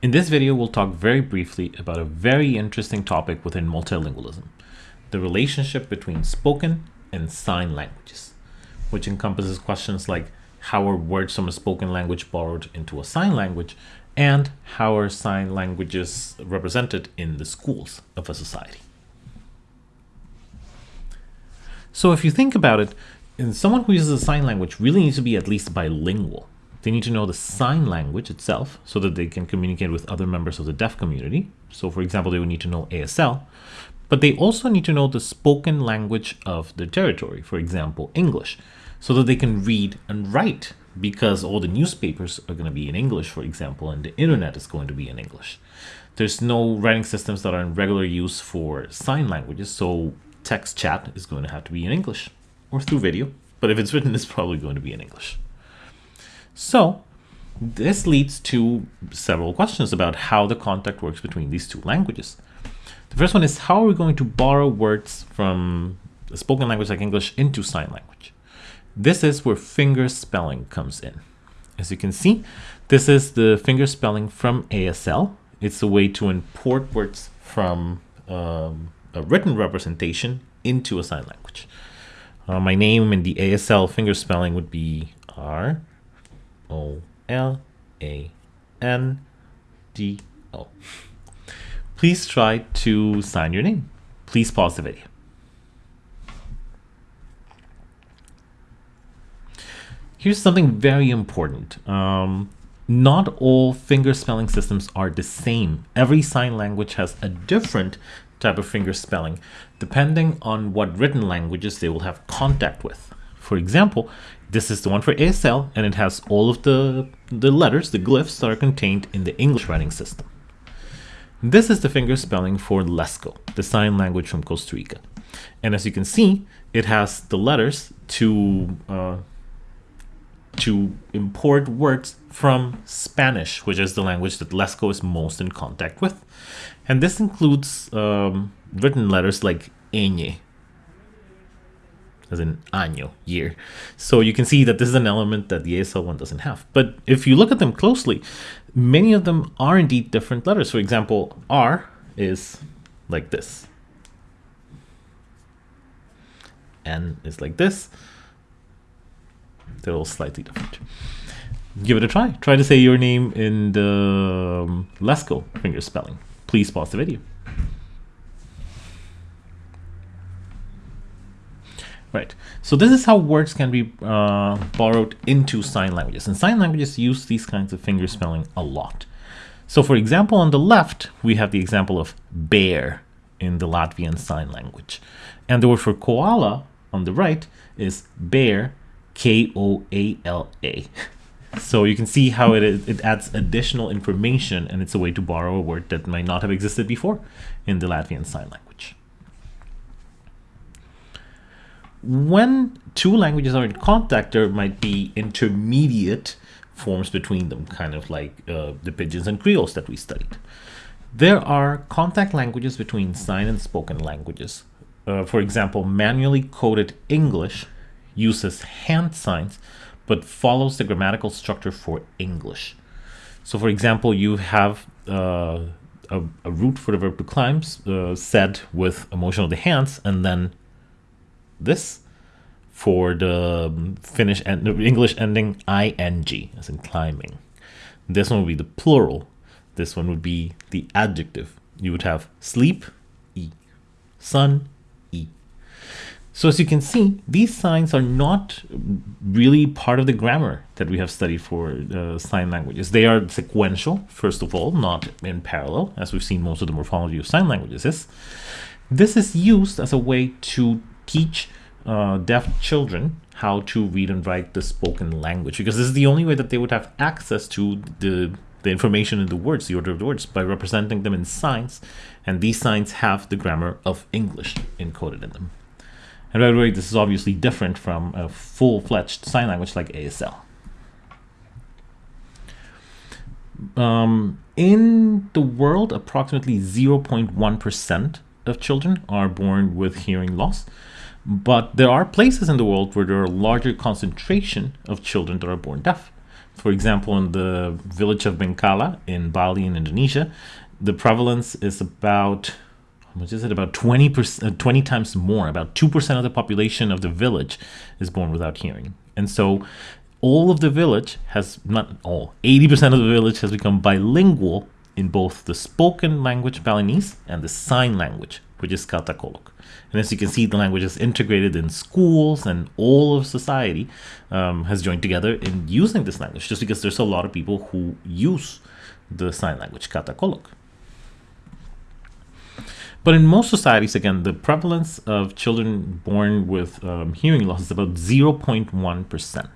In this video, we'll talk very briefly about a very interesting topic within multilingualism, the relationship between spoken and sign languages, which encompasses questions like how are words from a spoken language borrowed into a sign language, and how are sign languages represented in the schools of a society. So if you think about it, someone who uses a sign language really needs to be at least bilingual. They need to know the sign language itself so that they can communicate with other members of the deaf community. So for example, they would need to know ASL, but they also need to know the spoken language of the territory, for example, English, so that they can read and write because all the newspapers are going to be in English, for example, and the internet is going to be in English. There's no writing systems that are in regular use for sign languages, so text chat is going to have to be in English or through video, but if it's written, it's probably going to be in English. So this leads to several questions about how the contact works between these two languages. The first one is how are we going to borrow words from a spoken language like English into sign language? This is where finger spelling comes in. As you can see, this is the finger spelling from ASL. It's a way to import words from um, a written representation into a sign language. Uh, my name in the ASL finger spelling would be R O L A N D O. Please try to sign your name. Please pause the video. Here's something very important. Um, not all finger spelling systems are the same. Every sign language has a different type of finger spelling, depending on what written languages they will have contact with. For example, this is the one for ASL, and it has all of the, the letters, the glyphs that are contained in the English writing system. This is the finger spelling for Lesco, the sign language from Costa Rica. And as you can see, it has the letters to uh, to import words from Spanish, which is the language that Lesco is most in contact with. And this includes um, written letters like ñ, as in año, year. So you can see that this is an element that the ASL one doesn't have. But if you look at them closely, many of them are indeed different letters. For example, R is like this. N is like this. They're all slightly different. Give it a try. Try to say your name in the um, Lesco finger spelling. Please pause the video. Right. So this is how words can be uh, borrowed into sign languages. And sign languages use these kinds of finger spelling a lot. So for example, on the left, we have the example of bear in the Latvian sign language. And the word for koala on the right is bear, K-O-A-L-A. So you can see how it, it adds additional information and it's a way to borrow a word that might not have existed before in the Latvian sign language. When two languages are in contact, there might be intermediate forms between them, kind of like uh, the Pidgins and Creoles that we studied. There are contact languages between sign and spoken languages. Uh, for example, manually coded English uses hand signs but follows the grammatical structure for English. So for example, you have uh, a, a, root for the verb to climb uh, said with a motion of the hands, and then this for the Finnish and the English ending ing, as in climbing. This one would be the plural. This one would be the adjective. You would have sleep, e, sun, e. so as you can see, these signs are not really part of the grammar that we have studied for uh, sign languages. They are sequential, first of all, not in parallel, as we've seen most of the morphology of sign languages is. This is used as a way to teach uh, deaf children how to read and write the spoken language, because this is the only way that they would have access to the the information in the words, the order of the words, by representing them in signs, and these signs have the grammar of English encoded in them. And by the way, this is obviously different from a full-fledged sign language like ASL. Um, in the world, approximately 0.1% of children are born with hearing loss. But there are places in the world where there are larger concentration of children that are born deaf. For example, in the village of Bengkala in Bali in Indonesia, the prevalence is about much is it? About 20 percent, uh, 20 times more. About two percent of the population of the village is born without hearing, and so all of the village has not all 80% of the village has become bilingual in both the spoken language Balinese and the sign language, which is Katakolok. And as you can see, the language is integrated in schools and all of society um, has joined together in using this language, just because there's a lot of people who use the sign language, Katakolok. But in most societies, again, the prevalence of children born with um, hearing loss is about 0.1%.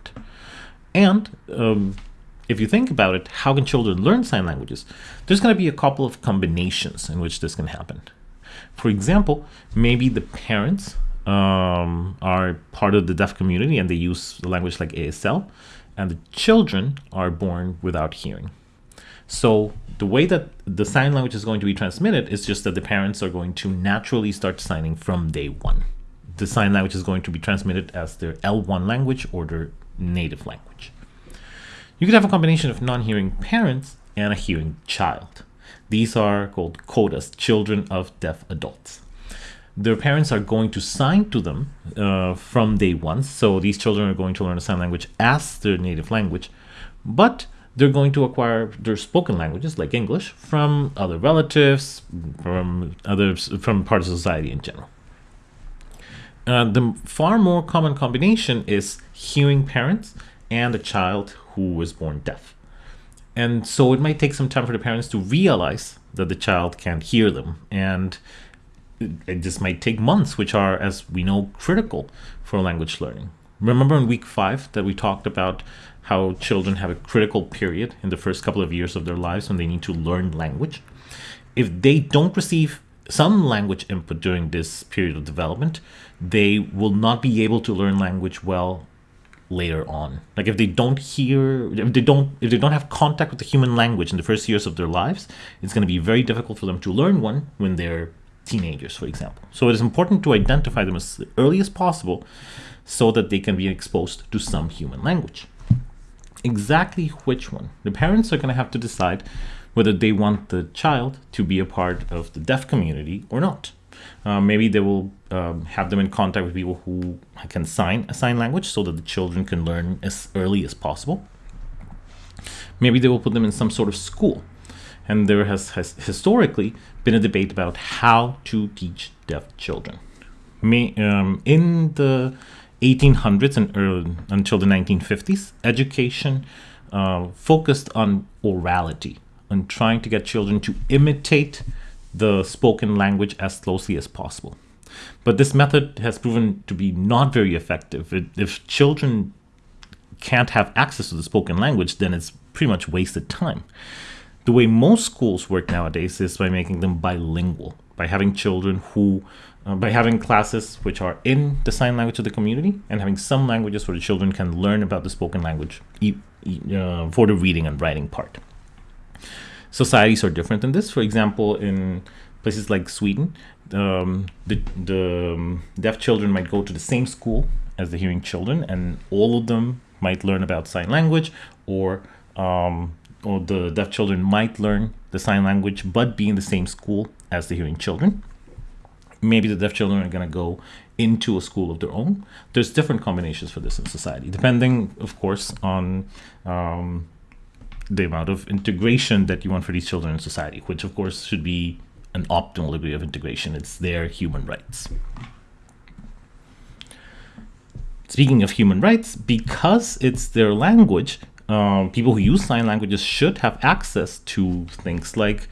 And um, if you think about it, how can children learn sign languages? There's going to be a couple of combinations in which this can happen. For example, maybe the parents um, are part of the deaf community and they use the language like ASL, and the children are born without hearing. So the way that the sign language is going to be transmitted is just that the parents are going to naturally start signing from day one. The sign language is going to be transmitted as their L1 language or their native language. You could have a combination of non-hearing parents and a hearing child. These are called CODAs, children of deaf adults. Their parents are going to sign to them uh, from day one. So these children are going to learn a sign language as their native language, but they're going to acquire their spoken languages like English from other relatives, from others, from parts of society in general. Uh, the far more common combination is hearing parents and a child who was born deaf. And so it might take some time for the parents to realize that the child can't hear them. And it just might take months, which are, as we know, critical for language learning. Remember in week five that we talked about how children have a critical period in the first couple of years of their lives when they need to learn language? If they don't receive some language input during this period of development, they will not be able to learn language well later on. Like if they don't hear, if they don't, if they don't have contact with the human language in the first years of their lives, it's going to be very difficult for them to learn one when they're teenagers, for example. So it is important to identify them as early as possible so that they can be exposed to some human language. Exactly which one? The parents are going to have to decide whether they want the child to be a part of the deaf community or not. Uh, maybe they will um, have them in contact with people who can sign a sign language so that the children can learn as early as possible. Maybe they will put them in some sort of school. And there has, has historically been a debate about how to teach deaf children. May, um, in the 1800s and early, until the 1950s, education uh, focused on orality, on trying to get children to imitate the spoken language as closely as possible. But this method has proven to be not very effective. It, if children can't have access to the spoken language, then it's pretty much wasted time. The way most schools work nowadays is by making them bilingual, by having children who, uh, by having classes which are in the sign language of the community and having some languages where the children can learn about the spoken language uh, for the reading and writing part societies are different than this. For example, in places like Sweden, um, the, the um, deaf children might go to the same school as the hearing children, and all of them might learn about sign language, or um, or the deaf children might learn the sign language, but be in the same school as the hearing children. Maybe the deaf children are going to go into a school of their own. There's different combinations for this in society, depending, of course, on um, the amount of integration that you want for these children in society, which of course should be an optimal degree of integration. It's their human rights. Speaking of human rights, because it's their language, um, people who use sign languages should have access to things like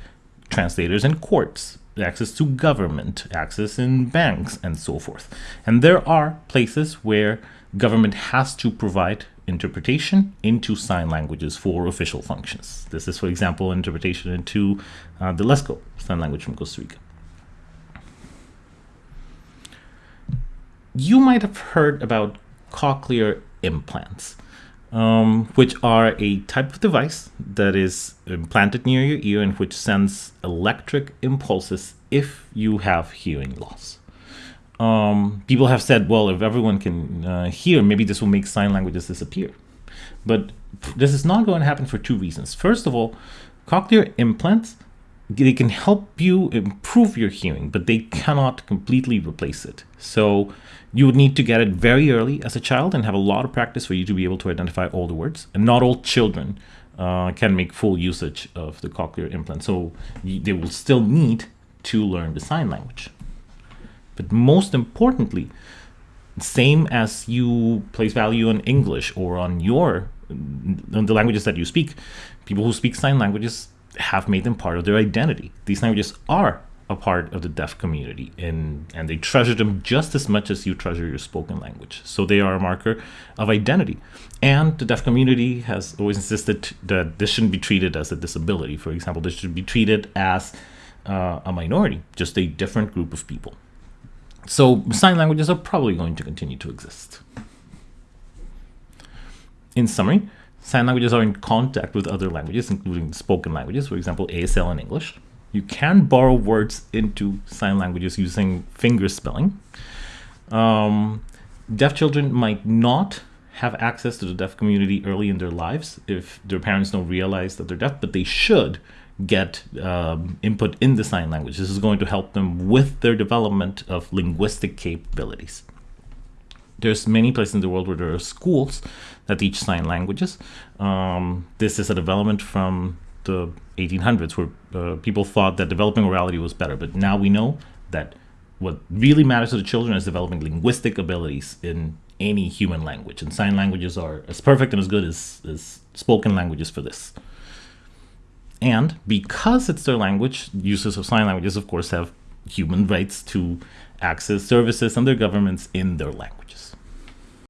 translators in courts, access to government, access in banks, and so forth. And there are places where government has to provide interpretation into sign languages for official functions. This is, for example, interpretation into uh, the Lesco sign language from Costa Rica. You might have heard about cochlear implants, um, which are a type of device that is implanted near your ear and which sends electric impulses if you have hearing loss um, people have said, well, if everyone can uh, hear, maybe this will make sign languages disappear. But this is not going to happen for two reasons. First of all, cochlear implants they can help you improve your hearing, but they cannot completely replace it. So you would need to get it very early as a child and have a lot of practice for you to be able to identify all the words. And not all children uh, can make full usage of the cochlear implant. So they will still need to learn the sign language. But most importantly, same as you place value on English or on your on the languages that you speak, people who speak sign languages have made them part of their identity. These languages are a part of the deaf community and, and they treasure them just as much as you treasure your spoken language. So they are a marker of identity. And the deaf community has always insisted that this shouldn't be treated as a disability. For example, this should be treated as uh, a minority, just a different group of people. So sign languages are probably going to continue to exist. In summary, sign languages are in contact with other languages, including spoken languages, for example, ASL and English. You can borrow words into sign languages using finger spelling. Um, deaf children might not have access to the deaf community early in their lives if their parents don't realize that they're deaf, but they should get um, input in the sign language. This is going to help them with their development of linguistic capabilities. There's many places in the world where there are schools that teach sign languages. Um, this is a development from the 1800s where uh, people thought that developing orality was better, but now we know that what really matters to the children is developing linguistic abilities in any human language, and sign languages are as perfect and as good as, as spoken languages for this. And because it's their language, users of sign languages, of course, have human rights to access services and their governments in their languages.